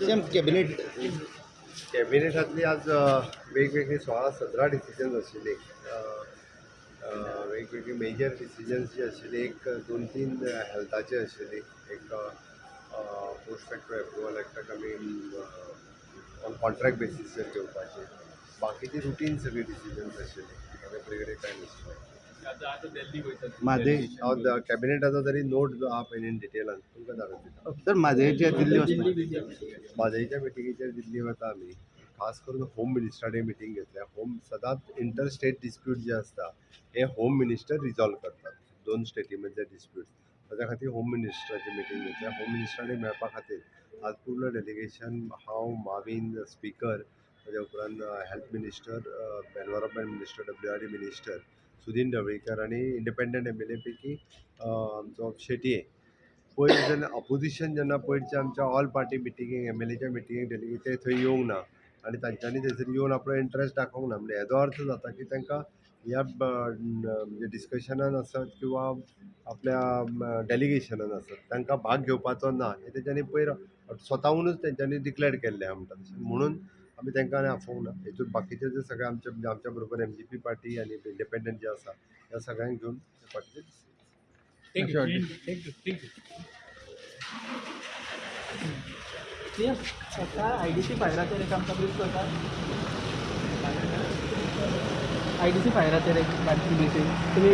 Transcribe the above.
Same cabinet. कॅबिनेटातली आज वेगवेगळी सोळा सतरा डिसिजन्स आशिल्ली वेगवेगळी मेजर डिसिजन्स जी आशिल्ली एक दोन तीन हेल्थाचे आशिल्ली एक. पोस्ट फॅक्टर एप्रुवल एकटाक आमी ऑन कॉन्ट्रॅक्ट बेसिसाचेर घेवपाचे बाकीची रुटीन सगळी डिसिजन्स आशिल्ली वेगळे वेगळे कांय नाशिल्ले माझे हांव कॅबिनेटाचो तरी नोट जो आहा पळय इन डिटेलान तुमकां धाडून दिता. सर माझ्याच्या दिल्ली वचना म्हादईच्या मिटिंगेचेर दिल्ली वता आमी खास करून होम मिनिस्टरांनी मिटींग घेतल्या. होम सदांच इंटर स्टेट डिस्प्यूट जे आसता हे होम मिनिस्टर रिजॉल्व करतात. दोन स्टेटी मधले डिस्प्यूट ताच्या खातीर होम मिनिस्टराची मिटींग घेतल्या. होम मिनिस्टरांनी मेळपा खातीर आज पूर्ण डेलिगेशन हांव माविन स्पीकर ताच्या उपरांत health minister environment minister W R D minister Sudin Dhavalikar आनी इंडिपेंडंट एम एल ए पैकी आमचो शेटये पयर जेन्ना ऑपोजीशन जेन्ना पयरच्या आमच्या ऑल पार्टी मिटिंगेक एम एल एच्या मिटिंगेक डेली ते थंय येवंक ना. आनी तांच्यांनी थंयसर येवन आपलो इंट्रस्ट दाखोवंक ना म्हणजे हेजो अर्थ जाता की तांकां ह्या म्हणजे डिस्कशनान आसत किंवा आपल्या डेलिगेशनान आसत तांकां भाग घेवपाचो ना हे तेंच्यांनी पयर स्वताहूनच तेंच्यांनी डिक्लेर केल्लें आहा म्हणटा तशें म्हणून आमी तांकां आनी आफोवंक ना हेतून बाकीचे जे सगळे आमचे म्हणजे आमच्या बरोबर एम जी पी पार्टी आनी इंडिपेंडंट जे आसा ह्या सगळ्यांक घेवन ते पार्टीचे आय डी सी फायराचेर एक आमकां ब्रीफ करता आय डी सी फायराचेर एक बारकी तुमी